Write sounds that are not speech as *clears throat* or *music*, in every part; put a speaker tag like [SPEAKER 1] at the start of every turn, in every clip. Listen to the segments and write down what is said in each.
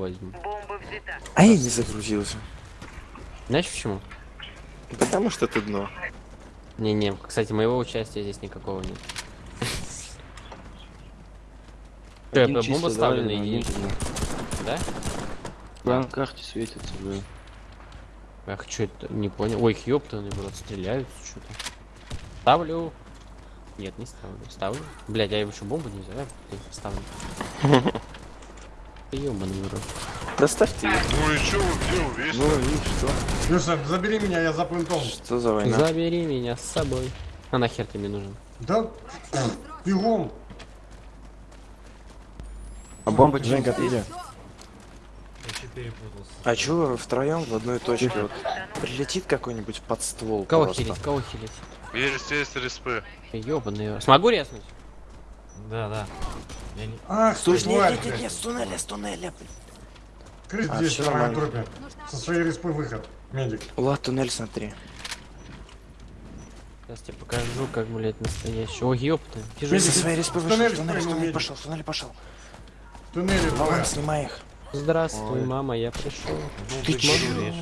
[SPEAKER 1] возьму.
[SPEAKER 2] Бомба взята.
[SPEAKER 3] А я не загрузился.
[SPEAKER 1] Знаешь почему?
[SPEAKER 3] Потому что ты дно.
[SPEAKER 1] Не-не, кстати, моего участия здесь никакого нет.
[SPEAKER 4] Один
[SPEAKER 1] я
[SPEAKER 4] да,
[SPEAKER 1] ставлю на да?
[SPEAKER 4] Да, на карте светится, да.
[SPEAKER 1] Ах, что это, не понял. Ой, ёптаный, брат, стреляют что-то. Ставлю. Нет, не ставлю. Ставлю. Блять, я еще бомбу не взял. Ставлю. *laughs* Ёбаный в рот.
[SPEAKER 3] Доставьте ее.
[SPEAKER 5] Ну и чё вы, где?
[SPEAKER 3] Ну и что?
[SPEAKER 6] Люша, забери меня, я за пунктом.
[SPEAKER 3] Что за война?
[SPEAKER 1] Забери меня с собой. А нахер ты мне нужен?
[SPEAKER 6] Да, бегом.
[SPEAKER 4] А бомба
[SPEAKER 7] Женька, ты где?
[SPEAKER 3] А чё вы втроем в одной точке? Вот прилетит какой-нибудь под ствол
[SPEAKER 1] Кого
[SPEAKER 3] просто.
[SPEAKER 1] хилить? Кого хилить?
[SPEAKER 5] Есть, есть респы.
[SPEAKER 1] Ёбаный. Смогу резнуть?
[SPEAKER 7] Да, да. Я не...
[SPEAKER 6] Ах, ты,
[SPEAKER 3] Слушай, нет, нет, нет, нет, с туннеля, с туннеля.
[SPEAKER 6] Крыс
[SPEAKER 3] А,
[SPEAKER 6] здесь на моей
[SPEAKER 3] нормально.
[SPEAKER 6] трупе. Со своей респы выход. Медик.
[SPEAKER 3] Влад, туннель смотри.
[SPEAKER 1] Сейчас тебе покажу, как, блядь, настоящий. О, ёпта. Вижу,
[SPEAKER 6] Медик,
[SPEAKER 3] Со своей респы
[SPEAKER 6] в
[SPEAKER 3] вышел,
[SPEAKER 6] туннель
[SPEAKER 3] в туннель, в туннель пошел, в туннель пошел.
[SPEAKER 6] В туннеле двое.
[SPEAKER 3] Валан, снимай их.
[SPEAKER 1] Здравствуй, мама, я пришел.
[SPEAKER 3] Ты чё?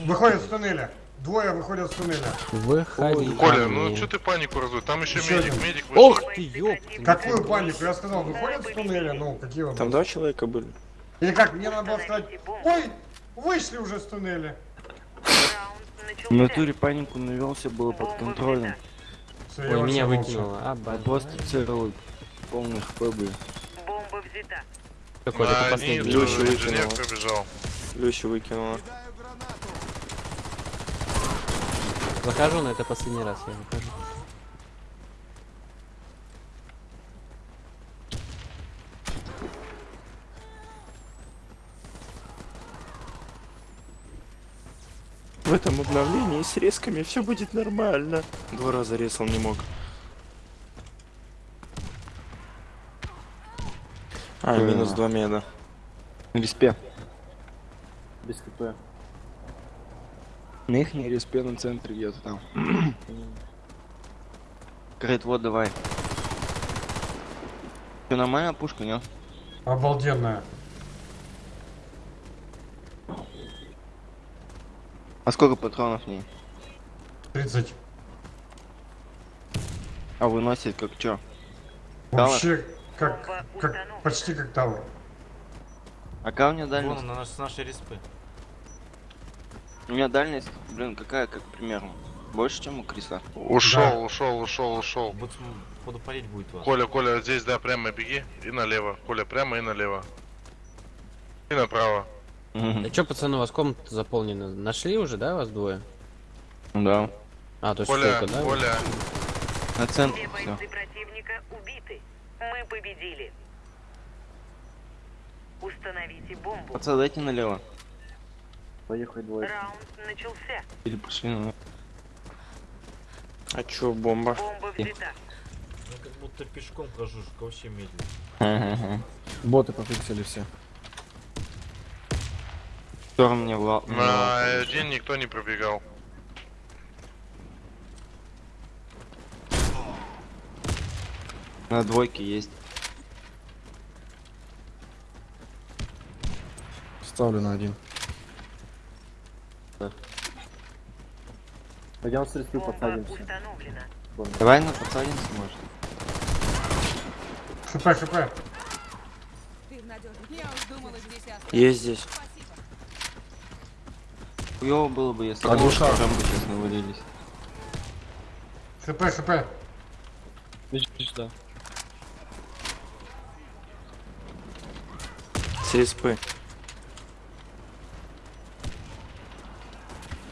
[SPEAKER 6] Выходят с туннеля. Двое выходят с туннеля.
[SPEAKER 1] Выходи. ко
[SPEAKER 5] Коля, ну что ты панику раздуй? Там еще
[SPEAKER 6] Ещё
[SPEAKER 5] медик,
[SPEAKER 6] один.
[SPEAKER 5] медик вышел.
[SPEAKER 1] Ох ты, ёпта.
[SPEAKER 6] Какую панику? Я сказал, выходят с туннеля. Ну, какие вот.
[SPEAKER 3] Там два человека были.
[SPEAKER 6] Или как, мне надо было сказать, ой, вышли уже с туннеля.
[SPEAKER 4] В натуре панику навелся, было под контролем.
[SPEAKER 1] Ой,
[SPEAKER 6] вообще
[SPEAKER 1] меня выкинуло. А,
[SPEAKER 4] просто целый полный хп были.
[SPEAKER 2] Бомба взята.
[SPEAKER 1] Какой это
[SPEAKER 5] На
[SPEAKER 1] последний?
[SPEAKER 5] инженер
[SPEAKER 3] выкинула. Люся выкинула.
[SPEAKER 1] Захожу, но это последний раз я выхожу.
[SPEAKER 3] В этом обновлении с резками все будет нормально. Два раза резал не мог. А,
[SPEAKER 4] Да.
[SPEAKER 3] минус два меда.
[SPEAKER 4] Респе. Без хп. На их не респе на центре где-то там. *clears throat* Говорит, вот давай. Все нормально, пушка, нет?
[SPEAKER 6] Обалденная.
[SPEAKER 4] А сколько патронов в ней?
[SPEAKER 6] 30.
[SPEAKER 4] А выносит как чё?
[SPEAKER 6] Вообще, как, как, почти как тавр.
[SPEAKER 4] А у меня
[SPEAKER 7] Вон на наш, с нашей респы.
[SPEAKER 4] У меня дальность, блин, какая, как примерно? Больше, чем у Криса.
[SPEAKER 5] Ушел,
[SPEAKER 6] Да.
[SPEAKER 5] ушел, ушел, ушел.
[SPEAKER 7] Походу палить будет вас.
[SPEAKER 5] Коля, Коля, здесь, да, прямо беги и налево. Коля, прямо и налево. И направо.
[SPEAKER 1] Да чё, пацаны, у вас комната заполнена? Нашли уже, да, вас двое?
[SPEAKER 4] Да.
[SPEAKER 1] А, то есть
[SPEAKER 5] Коля,
[SPEAKER 1] только, да?
[SPEAKER 5] Коля,
[SPEAKER 4] На центре
[SPEAKER 2] Две
[SPEAKER 4] все.
[SPEAKER 2] бойцы противника убиты. Мы победили. Установите бомбу.
[SPEAKER 4] Пацаны, дайте налево. Поехали двое.
[SPEAKER 2] Раунд начался.
[SPEAKER 4] Или пошли на...
[SPEAKER 3] А чё, бомба?
[SPEAKER 2] Бомба взята.
[SPEAKER 7] Я как будто пешком хожу, вообще медленно. Боты пофиксили все.
[SPEAKER 4] Кто мне в ла-
[SPEAKER 5] на
[SPEAKER 4] на-
[SPEAKER 5] один никто не пробегал.
[SPEAKER 4] На двойке есть.
[SPEAKER 7] Ставлю на один.
[SPEAKER 4] Пойдем с респы
[SPEAKER 2] установлена.
[SPEAKER 4] Давай на подсадимся, может.
[SPEAKER 8] Здесь осталось.
[SPEAKER 3] Есть здесь.
[SPEAKER 4] Хуёво было бы, если
[SPEAKER 7] Подушка.
[SPEAKER 4] бы бы сейчас навалились.
[SPEAKER 6] ХП, ХП.
[SPEAKER 3] С респы.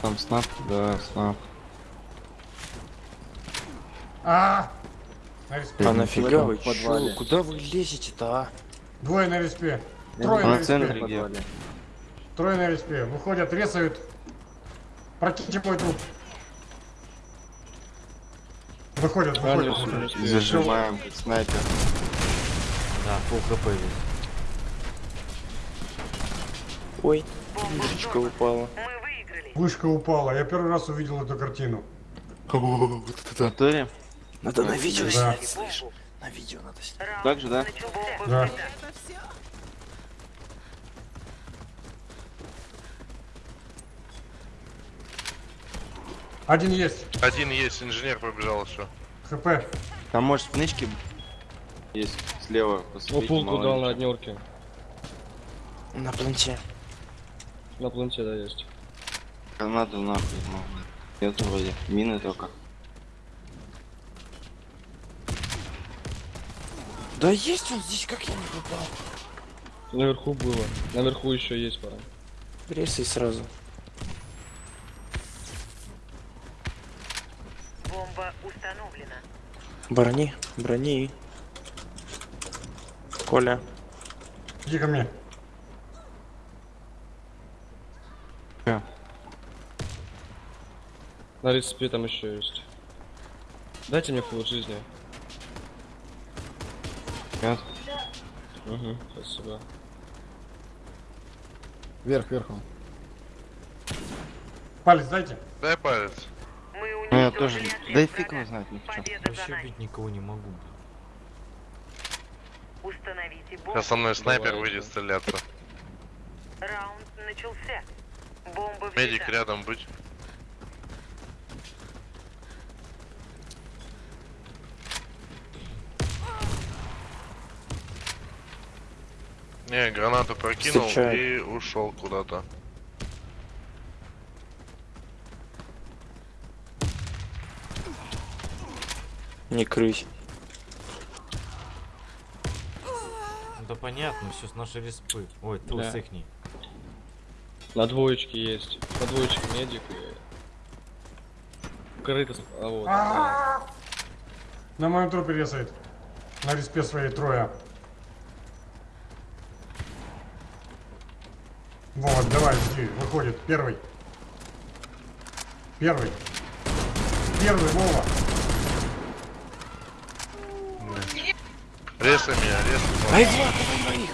[SPEAKER 4] Там снап, да, снап.
[SPEAKER 6] А! На респе.
[SPEAKER 3] А нафига вы? Чё? Куда вы лезете-то, а?
[SPEAKER 6] Двое на респе. Трое на
[SPEAKER 4] на
[SPEAKER 6] респе. Трое на респе. Выходят, резают. Прокиньте мой труп. Выходят, выходят. выходят.
[SPEAKER 4] Зажимаем, как снайпер.
[SPEAKER 7] Да, пол хп есть.
[SPEAKER 3] Ой, вышечка упала.
[SPEAKER 2] Мы выиграли.
[SPEAKER 6] Вышка упала. Я первый раз увидел эту картину.
[SPEAKER 4] В натуре?
[SPEAKER 3] Надо на видео снять, слышь? На видео надо снять.
[SPEAKER 4] Так же, да?
[SPEAKER 6] Да. Один есть.
[SPEAKER 5] Один есть, инженер пробежал, еще.
[SPEAKER 6] ХП.
[SPEAKER 4] Там может в есть слева.
[SPEAKER 7] Посмотрите, О,
[SPEAKER 4] ну,
[SPEAKER 7] пулку дал на однерке.
[SPEAKER 3] На планте.
[SPEAKER 7] На планте, да, есть.
[SPEAKER 4] Канаду нахуй, мало. Нет, вроде. Мины только.
[SPEAKER 3] Да есть он здесь, как я не попал.
[SPEAKER 7] Наверху было. Наверху еще есть пара.
[SPEAKER 3] Ресай сразу.
[SPEAKER 2] Бомба установлена.
[SPEAKER 3] Брони, брони. Коля.
[SPEAKER 6] Иди ко мне.
[SPEAKER 7] На респе там еще есть. Дайте мне фул жизни.
[SPEAKER 4] Нет.
[SPEAKER 7] Угу, спасибо.
[SPEAKER 6] Вверх, вверху. Палец дайте.
[SPEAKER 5] Дай палец.
[SPEAKER 2] Мы
[SPEAKER 4] Ну я тоже. Да и фиг его знает,
[SPEAKER 2] за
[SPEAKER 7] Вообще убить никого не могу. блин.
[SPEAKER 2] Установите бомбу.
[SPEAKER 5] Сейчас со мной снайпер
[SPEAKER 7] Давай,
[SPEAKER 5] выйдет
[SPEAKER 7] да.
[SPEAKER 5] стреляться.
[SPEAKER 2] Раунд начался. Бомба
[SPEAKER 5] Медик рядом быть. Не, гранату прокинул
[SPEAKER 3] Встречаю.
[SPEAKER 5] и ушел куда-то.
[SPEAKER 3] Не крысь.
[SPEAKER 9] Да понятно, все с нашей респы. Ой, тут
[SPEAKER 7] Да.
[SPEAKER 9] с ихней.
[SPEAKER 7] На двоечке есть. На двоечке медик и... Крыто... с- А вот. да.
[SPEAKER 6] На моем трупе резает. На респе своей трое. Вот, давай, жди, выходит. Первый. Первый. Первый, Вова.
[SPEAKER 5] Резай меня, резай.
[SPEAKER 3] Ай, Влад, давай моих.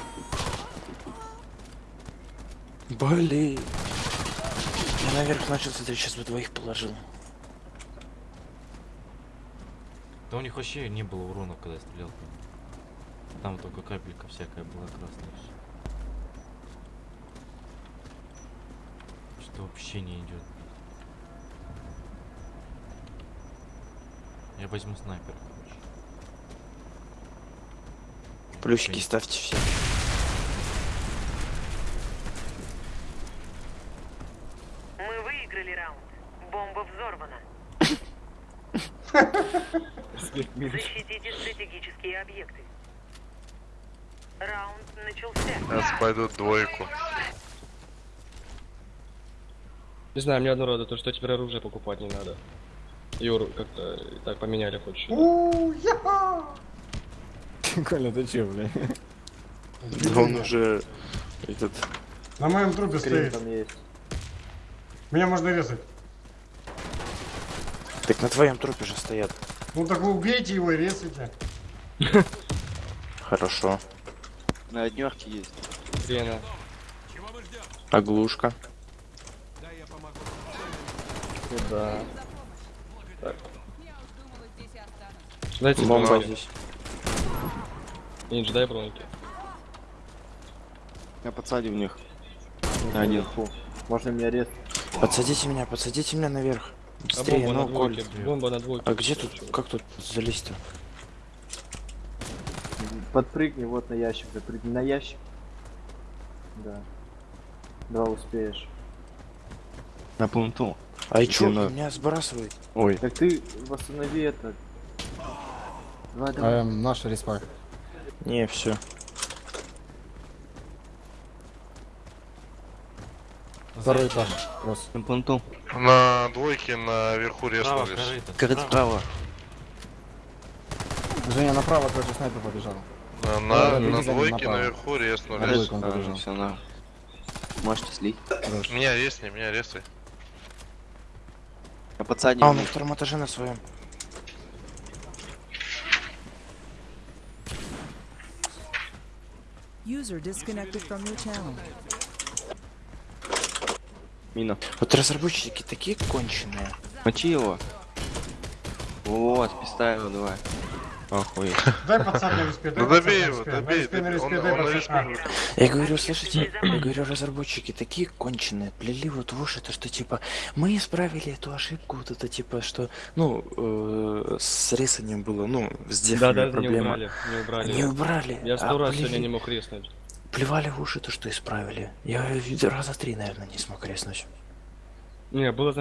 [SPEAKER 3] Блин. Я наверх начал смотреть, сейчас бы двоих положил.
[SPEAKER 9] Да у них вообще не было урона, когда я стрелял. Там только капелька всякая была красная. Всё. Что вообще не идет. Я возьму снайпер, короче.
[SPEAKER 3] Плюсики ставьте все.
[SPEAKER 2] Мы выиграли раунд. Бомба взорвана. Защитите стратегические объекты. Раунд начался.
[SPEAKER 5] Сейчас пойдут двойку.
[SPEAKER 7] Не знаю, мне одно радует, то что теперь оружие покупать не надо. Юр, как-то так поменяли хоть что-то. *laughs*
[SPEAKER 10] Коля, ты че, бля?
[SPEAKER 3] Да он уже этот
[SPEAKER 6] На моем трупе
[SPEAKER 4] Скрин
[SPEAKER 6] стоит.
[SPEAKER 4] там есть.
[SPEAKER 6] Меня можно резать.
[SPEAKER 3] Так на твоем трупе же стоят.
[SPEAKER 6] Ну так вы убейте его и резайте. *laughs*
[SPEAKER 3] Хорошо.
[SPEAKER 4] На однерке есть.
[SPEAKER 7] Хрена.
[SPEAKER 3] Оглушка.
[SPEAKER 7] Да.
[SPEAKER 8] Я уж думала, здесь и останусь.
[SPEAKER 7] Дайте
[SPEAKER 3] Бомба здесь.
[SPEAKER 7] Нинджа, дай броньки.
[SPEAKER 4] Я подсадил в них. Один. Можно меня рез.
[SPEAKER 3] Подсадите меня, подсадите меня наверх.
[SPEAKER 7] А
[SPEAKER 3] Быстрее,
[SPEAKER 7] бомба на
[SPEAKER 3] ну, Коль.
[SPEAKER 7] двойке. Бомба на двойке.
[SPEAKER 3] А где тут, как тут залезть-то?
[SPEAKER 4] Подпрыгни вот на ящик, запрыгни на ящик. Да. Два успеешь. На пленту.
[SPEAKER 3] А и чё,
[SPEAKER 4] на-
[SPEAKER 3] меня сбрасывает?
[SPEAKER 4] Ой. Так ты восстанови это. Давай, давай.
[SPEAKER 10] Эм, наша респа.
[SPEAKER 3] Не, все.
[SPEAKER 10] Второй этаж. Рос.
[SPEAKER 4] На пленту.
[SPEAKER 5] На двойке наверху резнулись.
[SPEAKER 9] корыто.
[SPEAKER 4] Корыто
[SPEAKER 9] справа.
[SPEAKER 10] Женя направо, короче, снайпер побежал.
[SPEAKER 5] На, на, на двойке
[SPEAKER 10] направо.
[SPEAKER 5] наверху
[SPEAKER 10] На
[SPEAKER 5] резнулись.
[SPEAKER 10] двойку он побежал.
[SPEAKER 4] все, на. Можете слить.
[SPEAKER 5] Меня резни, меня резай.
[SPEAKER 4] Я подсадил
[SPEAKER 3] А,
[SPEAKER 4] в
[SPEAKER 3] он на втором этаже на своем.
[SPEAKER 8] User disconnected from your channel.
[SPEAKER 4] Мина.
[SPEAKER 3] Вот разработчики такие конченые.
[SPEAKER 4] Мочи его. Вот, писта его, давай.
[SPEAKER 3] Охуеть.
[SPEAKER 6] Дай пацан на респе, дай
[SPEAKER 5] Ну
[SPEAKER 6] пацан
[SPEAKER 5] добей
[SPEAKER 6] на
[SPEAKER 5] его,
[SPEAKER 6] респе.
[SPEAKER 5] добей.
[SPEAKER 6] А,
[SPEAKER 3] Я говорю, слушайте, я говорю, разработчики такие конченые, плели вот в уши, то что типа мы исправили эту ошибку, вот это типа, что, ну, э, с рисанием было, ну, с дефами
[SPEAKER 7] Да, да, не
[SPEAKER 3] проблема.
[SPEAKER 7] убрали, не убрали.
[SPEAKER 3] Не убрали.
[SPEAKER 7] Я сто
[SPEAKER 3] а
[SPEAKER 7] раз
[SPEAKER 3] плели-
[SPEAKER 7] сегодня не мог резнуть.
[SPEAKER 3] Плевали в уши то, что исправили. Я раза три, наверное, не смог резнуть.
[SPEAKER 7] Не, было